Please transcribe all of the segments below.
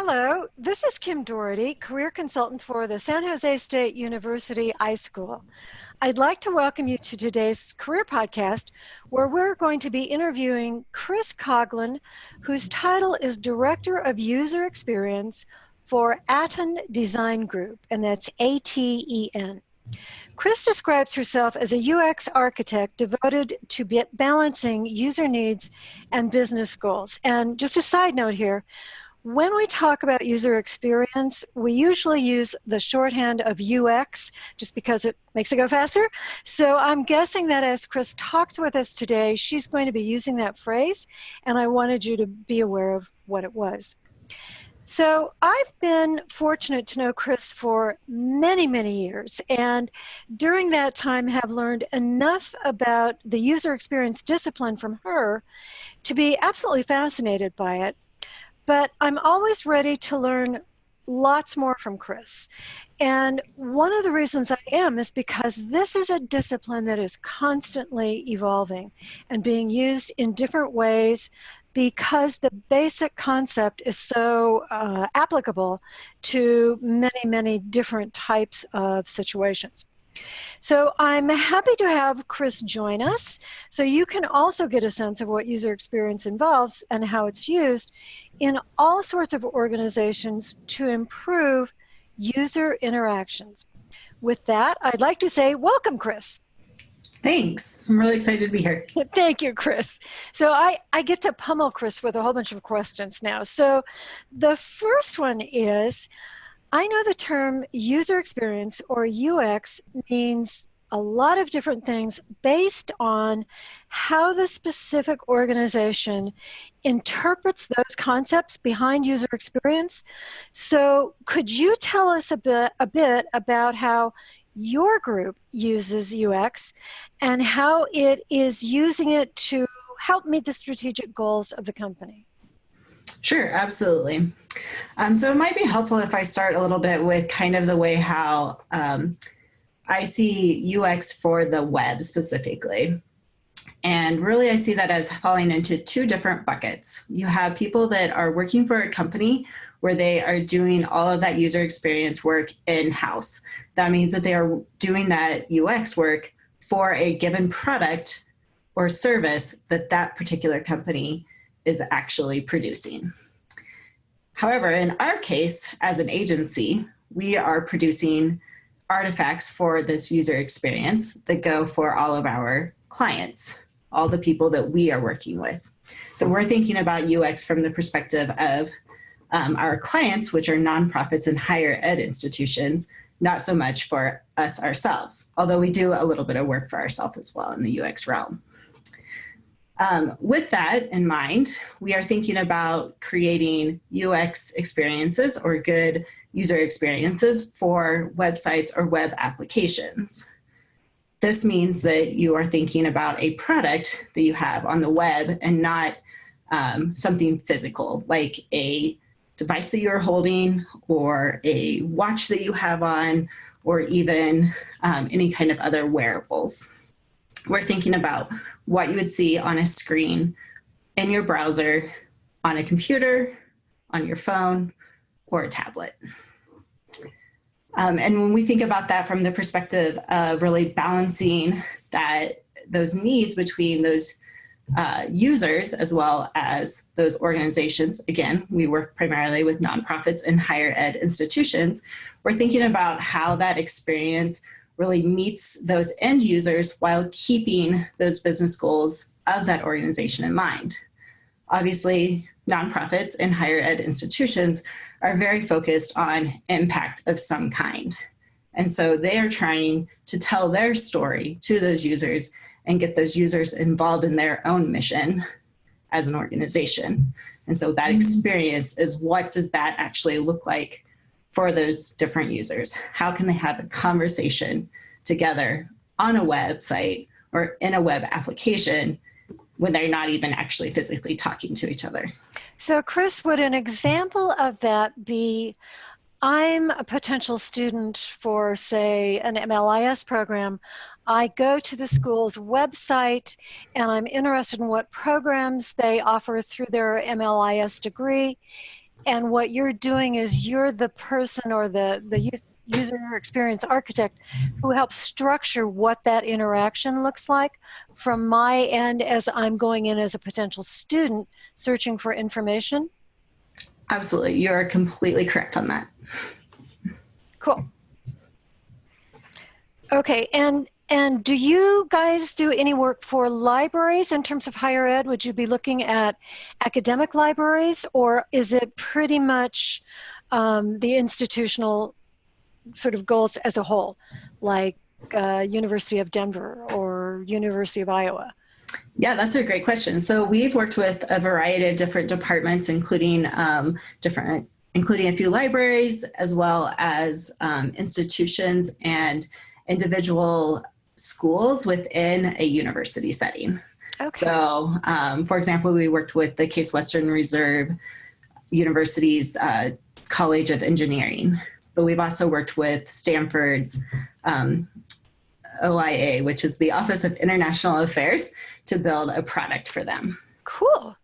Hello, this is Kim Doherty, career consultant for the San Jose State University iSchool. I'd like to welcome you to today's career podcast where we're going to be interviewing Chris Coughlin, whose title is Director of User Experience for Aten Design Group, and that's A T E N. Chris describes herself as a UX architect devoted to balancing user needs and business goals. And just a side note here, when we talk about user experience, we usually use the shorthand of UX just because it makes it go faster. So I'm guessing that as Chris talks with us today, she's going to be using that phrase, and I wanted you to be aware of what it was. So I've been fortunate to know Chris for many, many years, and during that time have learned enough about the user experience discipline from her to be absolutely fascinated by it but I'm always ready to learn lots more from Chris. And one of the reasons I am is because this is a discipline that is constantly evolving and being used in different ways because the basic concept is so uh, applicable to many, many different types of situations. So I'm happy to have Chris join us so you can also get a sense of what user experience involves and how it's used in all sorts of organizations to improve user interactions. With that, I'd like to say welcome, Chris. Thanks. I'm really excited to be here. Thank you, Chris. So I, I get to pummel Chris with a whole bunch of questions now. So the first one is, I know the term user experience or UX means a lot of different things based on how the specific organization interprets those concepts behind user experience. So could you tell us a bit, a bit about how your group uses UX and how it is using it to help meet the strategic goals of the company? Sure, absolutely. Um, so it might be helpful if I start a little bit with kind of the way how um, I see UX for the web specifically. And really I see that as falling into two different buckets. You have people that are working for a company where they are doing all of that user experience work in-house. That means that they are doing that UX work for a given product or service that that particular company is actually producing. However, in our case, as an agency, we are producing artifacts for this user experience that go for all of our clients, all the people that we are working with. So we're thinking about UX from the perspective of um, our clients, which are nonprofits and higher ed institutions, not so much for us ourselves, although we do a little bit of work for ourselves as well in the UX realm. Um, with that in mind, we are thinking about creating UX experiences or good user experiences for websites or web applications. This means that you are thinking about a product that you have on the web and not um, something physical like a device that you're holding or a watch that you have on or even um, any kind of other wearables. We're thinking about what you would see on a screen in your browser, on a computer, on your phone, or a tablet. Um, and when we think about that from the perspective of really balancing that those needs between those uh, users as well as those organizations, again, we work primarily with nonprofits and higher ed institutions, we're thinking about how that experience really meets those end users while keeping those business goals of that organization in mind. Obviously, nonprofits and higher ed institutions are very focused on impact of some kind. And so they are trying to tell their story to those users and get those users involved in their own mission as an organization. And so that mm-hmm. experience is what does that actually look like for those different users? How can they have a conversation together on a website or in a web application when they're not even actually physically talking to each other? So Chris, would an example of that be, I'm a potential student for say an MLIS program. I go to the school's website and I'm interested in what programs they offer through their MLIS degree and what you're doing is you're the person or the the user experience architect who helps structure what that interaction looks like from my end as I'm going in as a potential student searching for information. Absolutely, you are completely correct on that. Cool. Okay, and and do you guys do any work for libraries in terms of higher ed? Would you be looking at academic libraries, or is it pretty much um, the institutional sort of goals as a whole, like uh, University of Denver or University of Iowa? Yeah, that's a great question. So we've worked with a variety of different departments, including um, different, including a few libraries, as well as um, institutions and individual schools within a university setting. Okay. So, um, for example, we worked with the Case Western Reserve University's uh, College of Engineering, but we've also worked with Stanford's um, OIA, which is the Office of International Affairs, to build a product for them. Cool.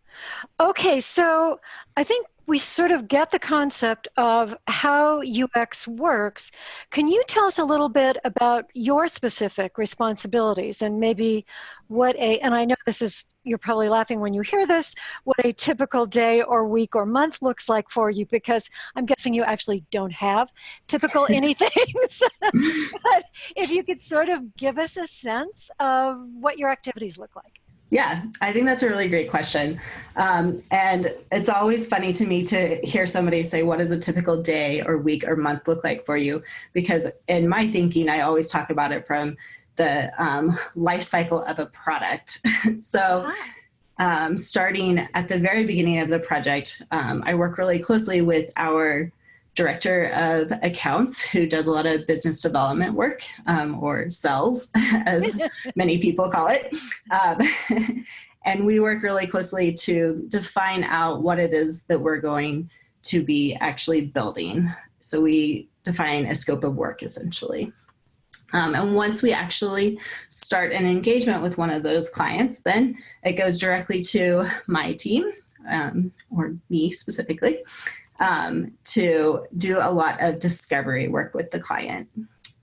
Okay, so I think we sort of get the concept of how UX works. Can you tell us a little bit about your specific responsibilities and maybe what a, and I know this is, you're probably laughing when you hear this, what a typical day or week or month looks like for you because I'm guessing you actually don't have typical anything. but if you could sort of give us a sense of what your activities look like. Yeah, I think that's a really great question. Um, and it's always funny to me to hear somebody say, What does a typical day or week or month look like for you? Because in my thinking, I always talk about it from the um, life cycle of a product. so, um, starting at the very beginning of the project, um, I work really closely with our director of accounts who does a lot of business development work um, or sells as many people call it. Um, and we work really closely to define out what it is that we're going to be actually building. So we define a scope of work essentially. Um, and once we actually start an engagement with one of those clients then it goes directly to my team um, or me specifically um, to do a lot of discovery work with the client.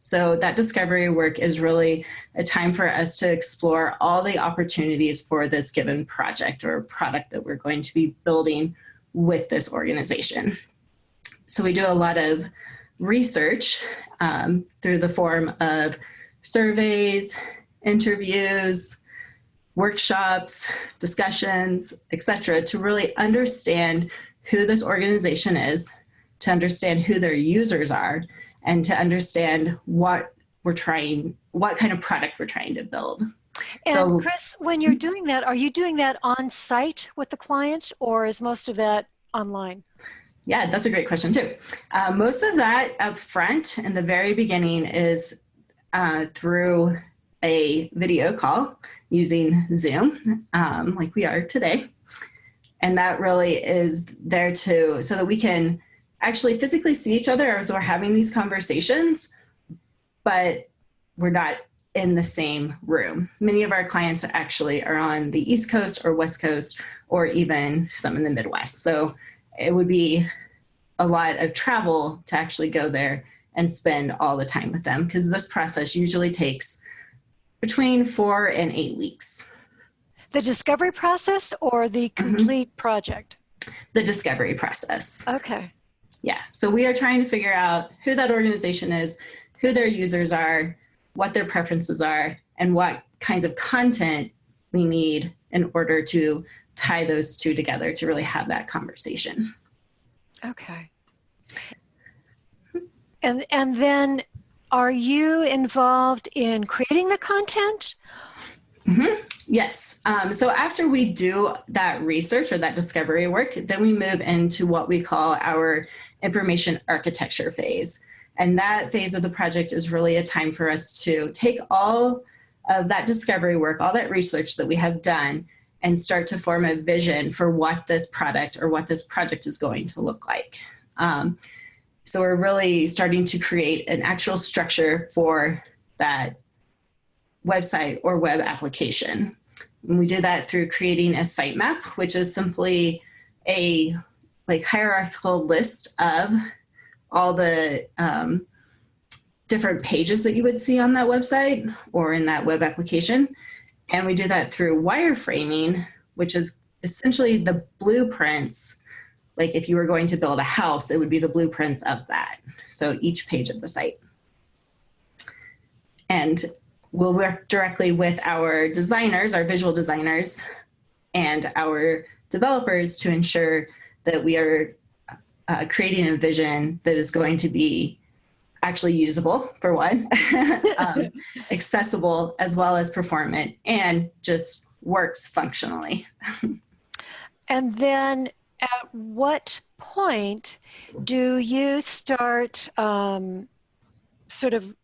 So that discovery work is really a time for us to explore all the opportunities for this given project or product that we're going to be building with this organization. So we do a lot of research um, through the form of surveys, interviews, workshops, discussions, etc., to really understand who this organization is, to understand who their users are, and to understand what we're trying, what kind of product we're trying to build. And so, Chris, when you're doing that, are you doing that on site with the client or is most of that online? Yeah, that's a great question too. Uh, most of that up front in the very beginning is uh, through a video call using Zoom, um, like we are today and that really is there to so that we can actually physically see each other as we're having these conversations but we're not in the same room. Many of our clients actually are on the east coast or west coast or even some in the midwest. So it would be a lot of travel to actually go there and spend all the time with them because this process usually takes between four and eight weeks the discovery process or the mm-hmm. complete mm-hmm. project? The discovery process. Okay. Yeah. So we are trying to figure out who that organization is, who their users are, what their preferences are, and what kinds of content we need in order to tie those two together to really have that conversation. Okay. And and then are you involved in creating the content Mm-hmm. Yes. Um, so after we do that research or that discovery work, then we move into what we call our information architecture phase. And that phase of the project is really a time for us to take all of that discovery work, all that research that we have done, and start to form a vision for what this product or what this project is going to look like. Um, so we're really starting to create an actual structure for that website or web application. And we do that through creating a sitemap, which is simply a like hierarchical list of all the um, different pages that you would see on that website or in that web application. And we do that through wireframing, which is essentially the blueprints. Like if you were going to build a house, it would be the blueprints of that. So each page of the site. And we'll work directly with our designers, our visual designers, and our developers to ensure that we are uh, creating a vision that is going to be actually usable for one, um, accessible as well as performant, and just works functionally. and then at what point do you start um, sort of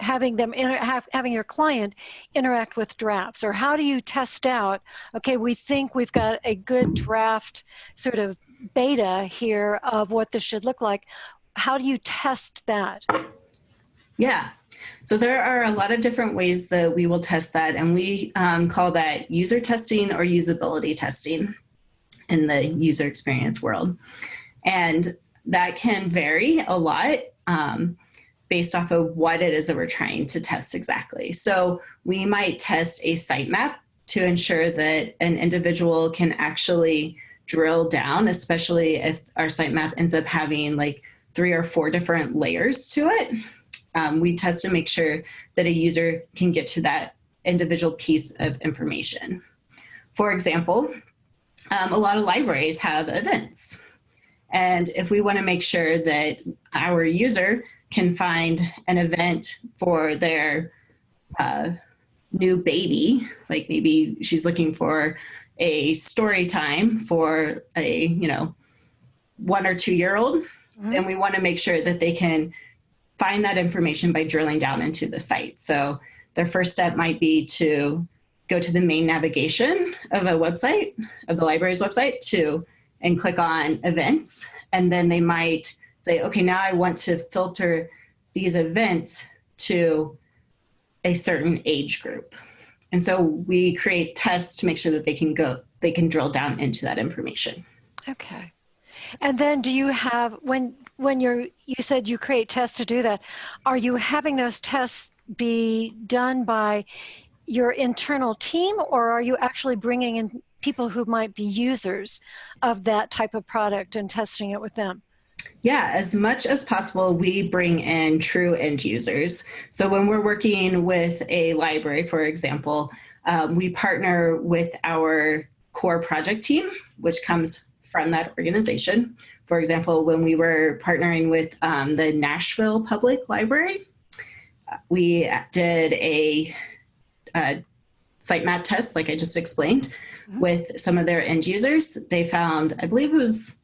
having them have, having your client interact with drafts or how do you test out okay we think we've got a good draft sort of beta here of what this should look like how do you test that? Yeah. So there are a lot of different ways that we will test that and we um, call that user testing or usability testing in the user experience world. And that can vary a lot um, based off of what it is that we're trying to test exactly. So we might test a sitemap to ensure that an individual can actually drill down, especially if our sitemap ends up having like three or four different layers to it. Um, we test to make sure that a user can get to that individual piece of information. For example, um, a lot of libraries have events. And if we want to make sure that our user can find an event for their uh, new baby, like maybe she's looking for a story time for a, you know, one or two year old, mm-hmm. then we want to make sure that they can find that information by drilling down into the site. So their first step might be to go to the main navigation of a website, of the library's website, to and click on events. And then they might say, okay, now I want to filter these events to a certain age group. And so we create tests to make sure that they can go, they can drill down into that information. Okay. And then do you have, when, when you're, you said you create tests to do that, are you having those tests be done by your internal team or are you actually bringing in people who might be users of that type of product and testing it with them? Yeah, as much as possible, we bring in true end users. So when we're working with a library, for example, um, we partner with our core project team, which comes from that organization. For example, when we were partnering with um, the Nashville Public Library, we did a, a sitemap test, like I just explained, mm -hmm. with some of their end users. They found, I believe it was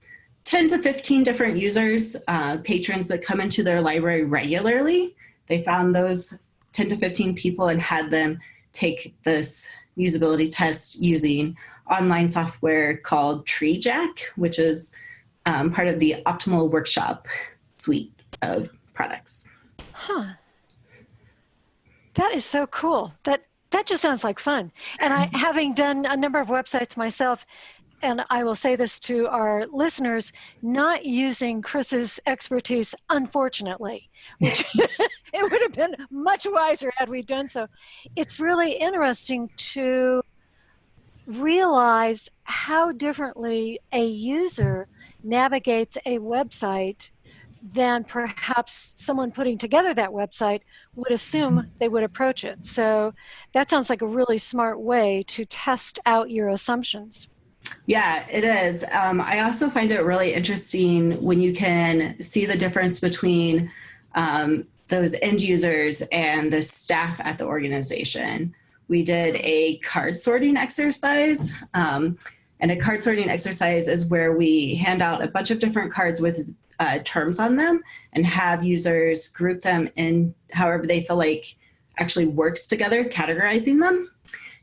10 to 15 different users, uh, patrons that come into their library regularly. They found those 10 to 15 people and had them take this usability test using online software called TreeJack, which is um, part of the Optimal Workshop suite of products. Huh. That is so cool. That that just sounds like fun. And I, having done a number of websites myself, and I will say this to our listeners, not using Chris's expertise, unfortunately, which it would have been much wiser had we done so. It's really interesting to realize how differently a user navigates a website than perhaps someone putting together that website would assume mm-hmm. they would approach it. So that sounds like a really smart way to test out your assumptions. Yeah, it is. Um, I also find it really interesting when you can see the difference between um, those end users and the staff at the organization. We did a card sorting exercise. Um, and a card sorting exercise is where we hand out a bunch of different cards with uh, terms on them and have users group them in however they feel like actually works together, categorizing them.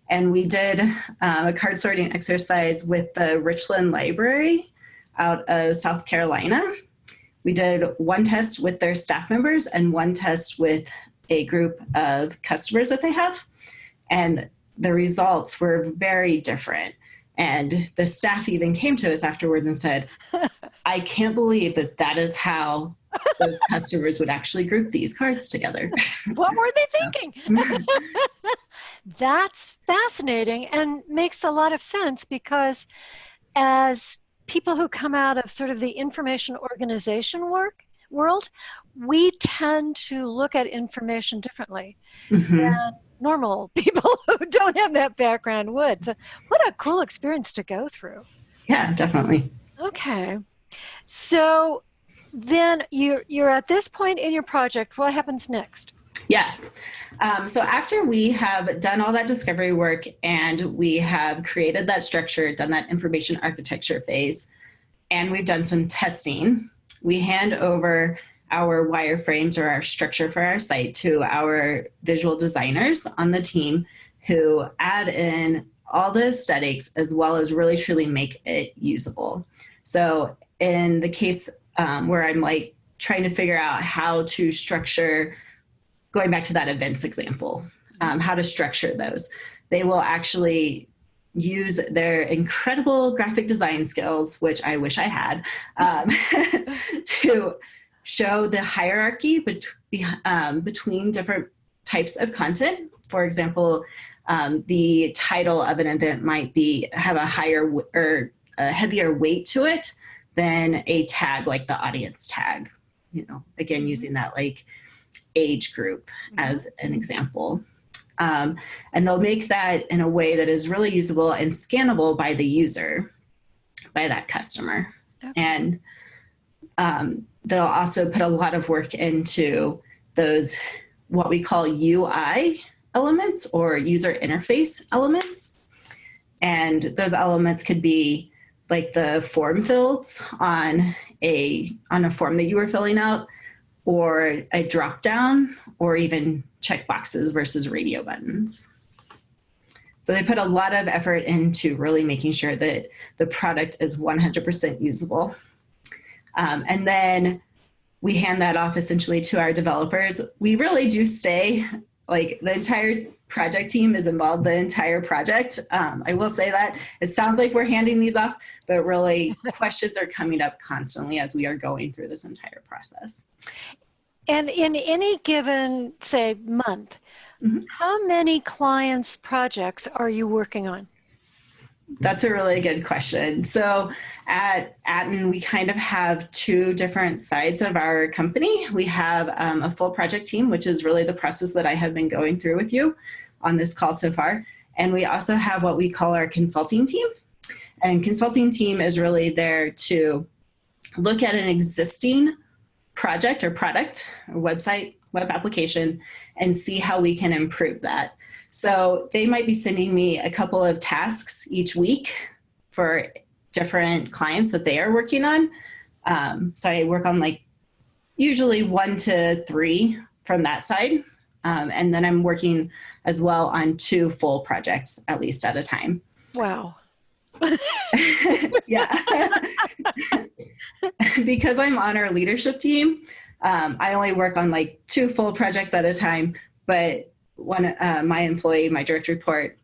And we did uh, a card sorting exercise with the Richland Library out of South Carolina. We did one test with their staff members and one test with a group of customers that they have. And the results were very different. And the staff even came to us afterwards and said, I can't believe that that is how those customers would actually group these cards together. what were they thinking? That's fascinating and makes a lot of sense because as people who come out of sort of the information organization work world, we tend to look at information differently mm-hmm. than normal people who don't have that background would. So what a cool experience to go through. Yeah, definitely. Okay. So then you're you're at this point in your project. What happens next? Yeah. Um, so after we have done all that discovery work and we have created that structure, done that information architecture phase, and we've done some testing, we hand over our wireframes or our structure for our site to our visual designers on the team who add in all the aesthetics as well as really truly make it usable. So in the case um, where I'm like trying to figure out how to structure, going back to that events example, um, how to structure those, they will actually use their incredible graphic design skills, which I wish I had, um, to show the hierarchy bet- um, between different types of content. For example, um, the title of an event might be have a higher or a heavier weight to it than a tag like the audience tag. You know, again using that like age group mm-hmm. as an example. Um, and they'll make that in a way that is really usable and scannable by the user, by that customer. Okay. And um, they'll also put a lot of work into those what we call UI elements or user interface elements. And those elements could be like the form fields on a on a form that you were filling out or a drop down or even check boxes versus radio buttons. So they put a lot of effort into really making sure that the product is 100% usable. Um, and then we hand that off essentially to our developers. We really do stay, like the entire project team is involved the entire project. Um, I will say that it sounds like we're handing these off, but really questions are coming up constantly as we are going through this entire process. And in any given, say, month, mm-hmm. how many clients' projects are you working on? That's a really good question. So at Aten, we kind of have two different sides of our company. We have um, a full project team, which is really the process that I have been going through with you on this call so far. And we also have what we call our consulting team. And consulting team is really there to look at an existing project or product or website, web application, and see how we can improve that. So they might be sending me a couple of tasks each week for different clients that they are working on. Um, so I work on like usually one to three from that side. Um, and then I'm working as well on two full projects at least at a time. Wow. yeah. because I'm on our leadership team, um, I only work on like two full projects at a time. But one, uh, my employee, my direct report,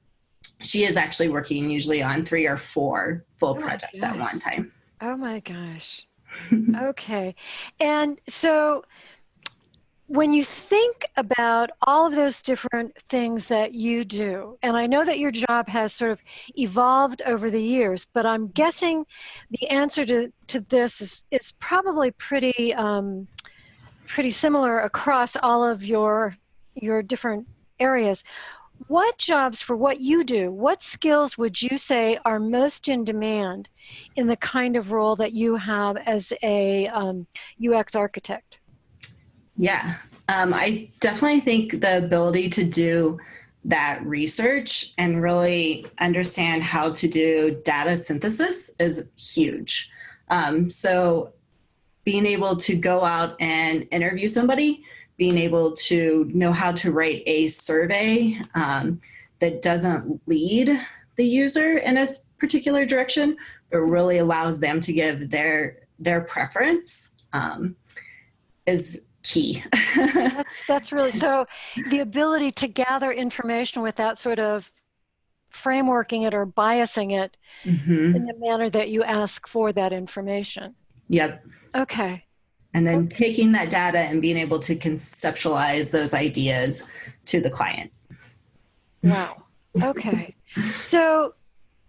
she is actually working usually on three or four full oh projects at one time. Oh my gosh. okay. And so when you think about all of those different things that you do, and I know that your job has sort of evolved over the years, but I'm guessing the answer to, to this is, is probably pretty um, pretty similar across all of your your different areas. What jobs for what you do, what skills would you say are most in demand in the kind of role that you have as a um, UX architect? Yeah, um, I definitely think the ability to do that research and really understand how to do data synthesis is huge. Um, so, being able to go out and interview somebody, being able to know how to write a survey um, that doesn't lead the user in a particular direction, but really allows them to give their their preference um, is key. that's, that's really so the ability to gather information without sort of frameworking it or biasing it mm-hmm. in the manner that you ask for that information. Yep. Okay. And then okay. taking that data and being able to conceptualize those ideas to the client. Wow. Okay. so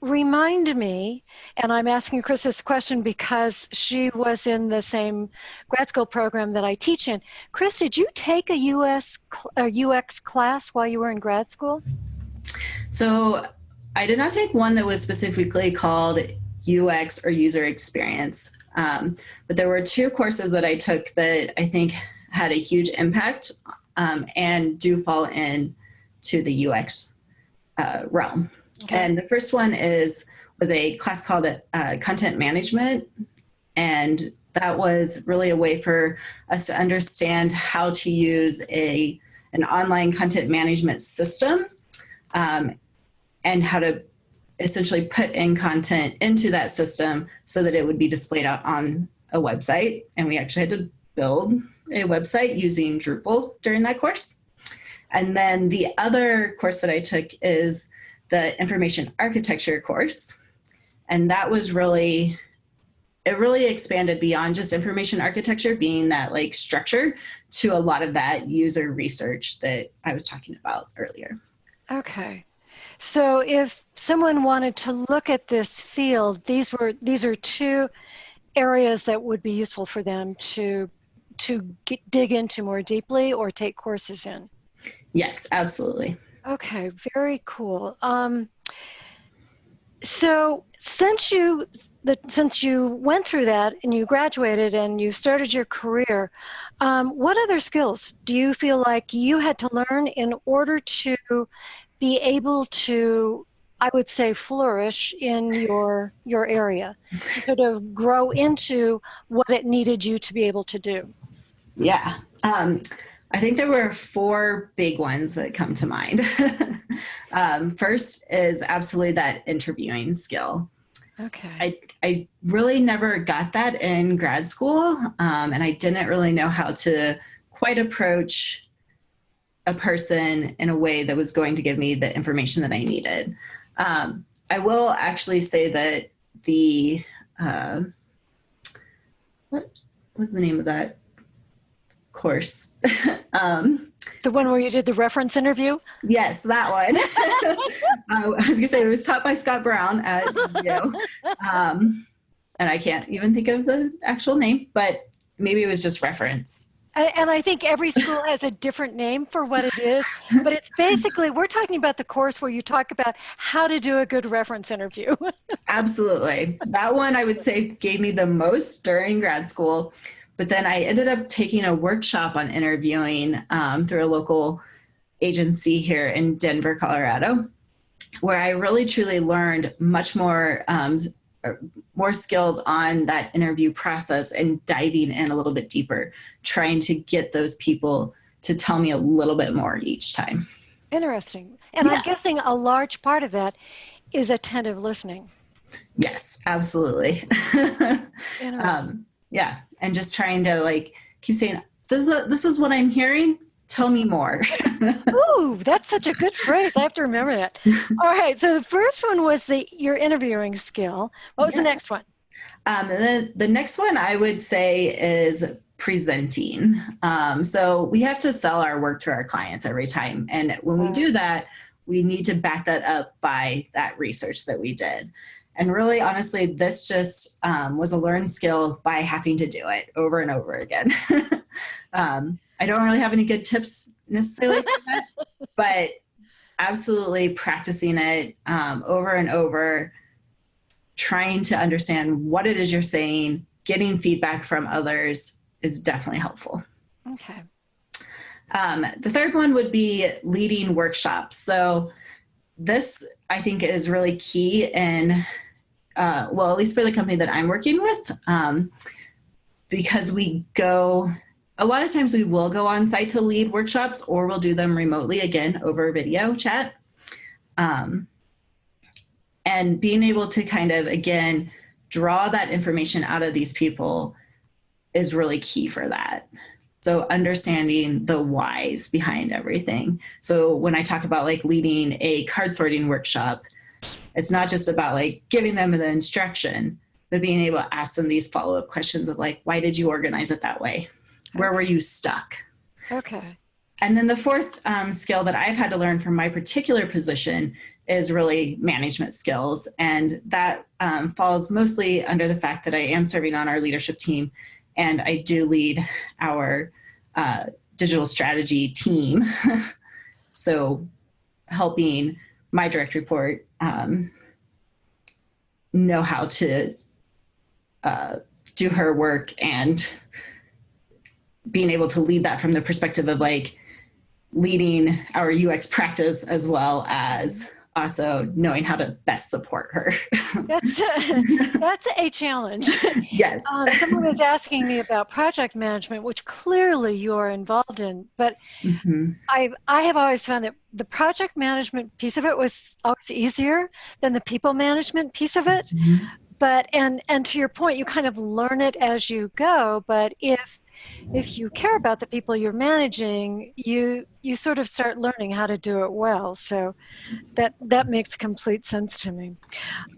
remind me, and I'm asking Chris this question because she was in the same grad school program that I teach in. Chris, did you take a US a UX class while you were in grad school? So I did not take one that was specifically called UX or user experience, um, but there were two courses that I took that I think had a huge impact um, and do fall in to the UX uh, realm. Okay. And the first one is was a class called uh, content management, and that was really a way for us to understand how to use a an online content management system um, and how to essentially put in content into that system so that it would be displayed out on a website. And we actually had to build a website using Drupal during that course. And then the other course that I took is the information architecture course. And that was really, it really expanded beyond just information architecture being that like structure to a lot of that user research that I was talking about earlier. Okay. So if someone wanted to look at this field, these were these are two areas that would be useful for them to to get, dig into more deeply or take courses in. Yes, absolutely. Okay, very cool. Um, so since you the, since you went through that and you graduated and you started your career, um, what other skills do you feel like you had to learn in order to be able to, I would say, flourish in your your area, sort of grow into what it needed you to be able to do? Yeah. Um, I think there were four big ones that come to mind. um, first is absolutely that interviewing skill. Okay. I, I really never got that in grad school, um, and I didn't really know how to quite approach a person in a way that was going to give me the information that I needed. Um, I will actually say that the, uh, what was the name of that? course. um, the one where you did the reference interview? Yes, that one. uh, I was gonna say it was taught by Scott Brown at DU. Um, and I can't even think of the actual name, but maybe it was just reference. And I think every school has a different name for what it is, but it's basically, we're talking about the course where you talk about how to do a good reference interview. Absolutely. That one I would say gave me the most during grad school but then I ended up taking a workshop on interviewing um, through a local agency here in Denver, Colorado, where I really truly learned much more um, more skills on that interview process and diving in a little bit deeper, trying to get those people to tell me a little bit more each time. Interesting. And yeah. I'm guessing a large part of that is attentive listening. Yes, absolutely. um, yeah and just trying to like keep saying this is, this is what i'm hearing tell me more. Ooh that's such a good phrase. I have to remember that. All right so the first one was the your interviewing skill. What was yeah. the next one? Um, the, the next one i would say is presenting. Um, so we have to sell our work to our clients every time. And when we do that we need to back that up by that research that we did. And really, honestly, this just um, was a learned skill by having to do it over and over again. um, I don't really have any good tips necessarily, that, but absolutely practicing it um, over and over, trying to understand what it is you're saying, getting feedback from others is definitely helpful. Okay. Um, the third one would be leading workshops. So this I think is really key in, uh, well, at least for the company that I'm working with, um, because we go, a lot of times we will go on site to lead workshops or we'll do them remotely again over video chat. Um, and being able to kind of, again, draw that information out of these people is really key for that. So understanding the whys behind everything. So when I talk about like leading a card sorting workshop, it's not just about like giving them the instruction, but being able to ask them these follow-up questions of like, why did you organize it that way? Where were you stuck? Okay. And then the fourth um, skill that I've had to learn from my particular position is really management skills. And that um, falls mostly under the fact that I am serving on our leadership team and I do lead our uh, digital strategy team. so helping my direct report um, know how to uh, do her work and being able to lead that from the perspective of like leading our UX practice as well as also knowing how to best support her. that's, a, that's a challenge. Yes. Um, someone was asking me about project management, which clearly you're involved in, but mm-hmm. I I have always found that the project management piece of it was always easier than the people management piece of it. Mm-hmm. But and and to your point, you kind of learn it as you go. But if if you care about the people you're managing, you you sort of start learning how to do it well. So that that makes complete sense to me.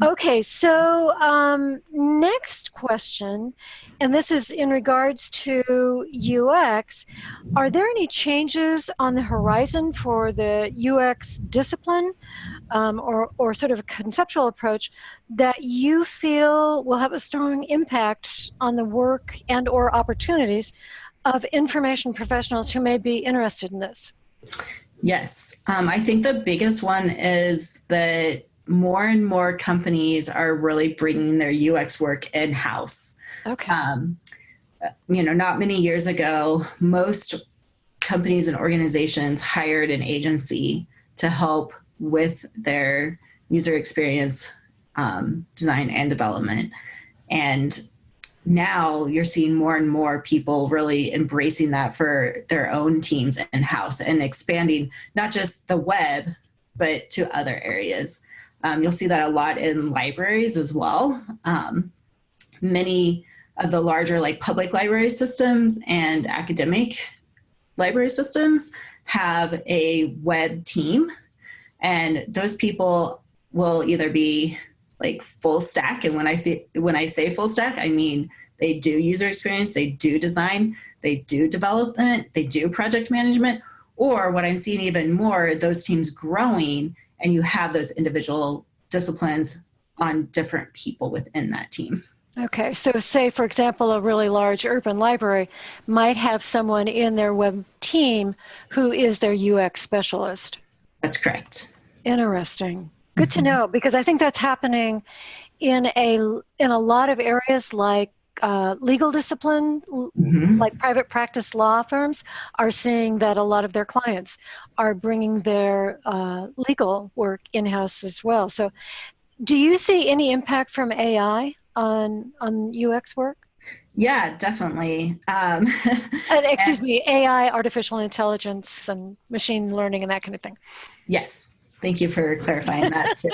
Okay, so um, next question, and this is in regards to UX. Are there any changes on the horizon for the UX discipline? Um, or, or sort of a conceptual approach that you feel will have a strong impact on the work and or opportunities of information professionals who may be interested in this? Yes, um, I think the biggest one is that more and more companies are really bringing their UX work in house. Okay. Um, you know, not many years ago, most companies and organizations hired an agency to help with their user experience um, design and development. And now you're seeing more and more people really embracing that for their own teams in house and expanding not just the web, but to other areas. Um, you'll see that a lot in libraries as well. Um, many of the larger like public library systems and academic library systems have a web team and those people will either be like full stack. And when I when I say full stack, I mean they do user experience, they do design, they do development, they do project management, or what I'm seeing even more, those teams growing and you have those individual disciplines on different people within that team. Okay, so say for example, a really large urban library might have someone in their web team who is their UX specialist. That's correct. Interesting. Good mm-hmm. to know because I think that's happening in a in a lot of areas like uh, legal discipline, mm-hmm. like private practice law firms, are seeing that a lot of their clients are bringing their uh, legal work in house as well. So, do you see any impact from AI on on UX work? Yeah, definitely. Um, and, excuse and, me, AI, artificial intelligence, and machine learning, and that kind of thing. Yes, Thank you for clarifying that too.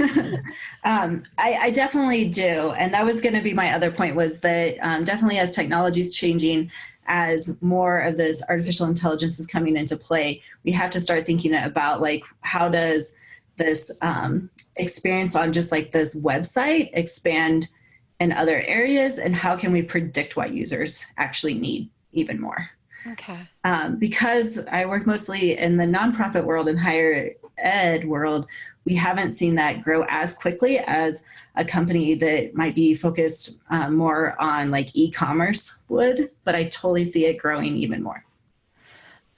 um, I, I, definitely do, and that was going to be my other point. Was that um, definitely as technology is changing, as more of this artificial intelligence is coming into play, we have to start thinking about like how does this um, experience on just like this website expand in other areas, and how can we predict what users actually need even more. Okay. Um, because I work mostly in the nonprofit world and higher ed world, we haven't seen that grow as quickly as a company that might be focused um, more on like e-commerce would, but I totally see it growing even more.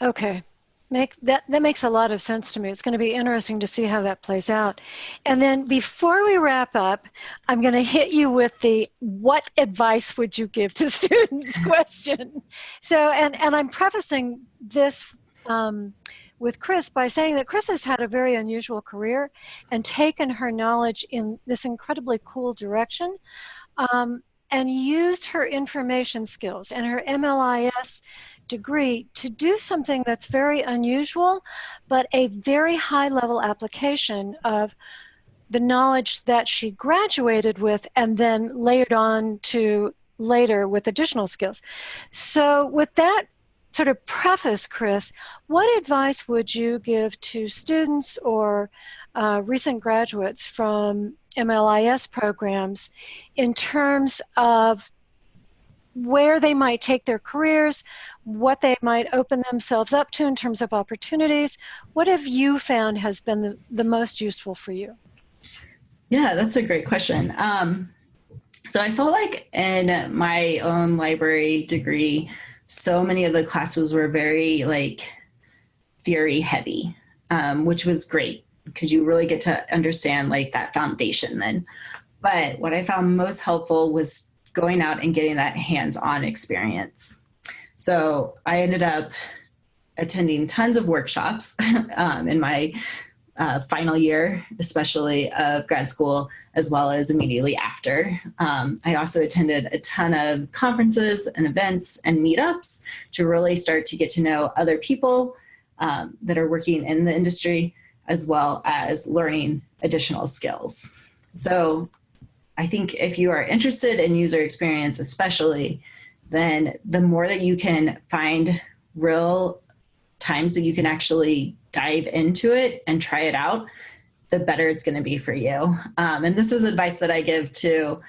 Okay. Make that that makes a lot of sense to me. It's going to be interesting to see how that plays out. And then before we wrap up, I'm going to hit you with the what advice would you give to students question. So and and I'm prefacing this um, with Chris by saying that Chris has had a very unusual career and taken her knowledge in this incredibly cool direction. Um, and used her information skills and her MLIS degree to do something that's very unusual, but a very high level application of the knowledge that she graduated with and then layered on to later with additional skills. So, with that sort of preface, Chris, what advice would you give to students or uh, recent graduates from MLIS programs in terms of where they might take their careers, what they might open themselves up to in terms of opportunities. What have you found has been the, the most useful for you? Yeah, that's a great question. Um, so I felt like in my own library degree, so many of the classes were very like theory heavy, um, which was great because you really get to understand like that foundation then. But what I found most helpful was going out and getting that hands-on experience. So I ended up attending tons of workshops um, in my uh, final year, especially of grad school, as well as immediately after. Um, I also attended a ton of conferences and events and meetups to really start to get to know other people um, that are working in the industry, as well as learning additional skills. So I think if you are interested in user experience, especially, then the more that you can find real times that you can actually dive into it and try it out, the better it's going to be for you. Um, and this is advice that I give to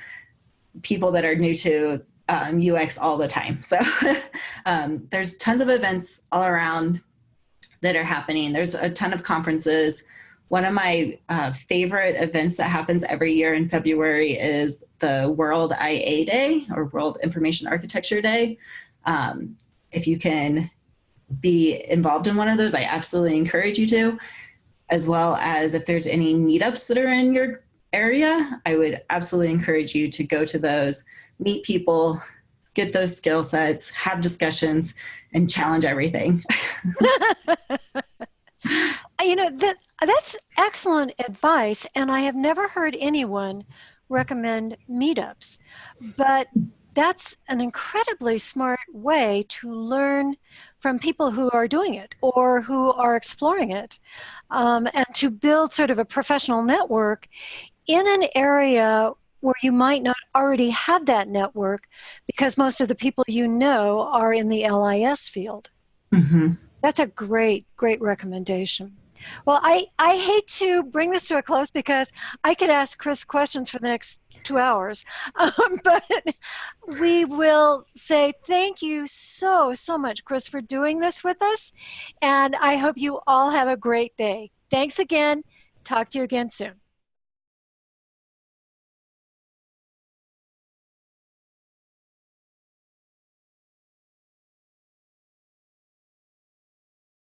people that are new to um, UX all the time. So um, there's tons of events all around that are happening. There's a ton of conferences. One of my uh, favorite events that happens every year in February is the World IA Day or World Information Architecture Day. Um, if you can be involved in one of those, I absolutely encourage you to, as well as if there's any meetups that are in your area, I would absolutely encourage you to go to those, meet people, get those skill sets, have discussions, and challenge everything. Uh, you know that that's excellent advice and i have never heard anyone recommend meetups but that's an incredibly smart way to learn from people who are doing it or who are exploring it. Um, and to build sort of a professional network in an area where you might not already have that network because most of the people you know are in the LIS field. Mm-hmm. that's a great great recommendation. Well, I, I hate to bring this to a close because I could ask Chris questions for the next two hours. Um, but we will say thank you so, so much, Chris, for doing this with us. And I hope you all have a great day. Thanks again. Talk to you again soon.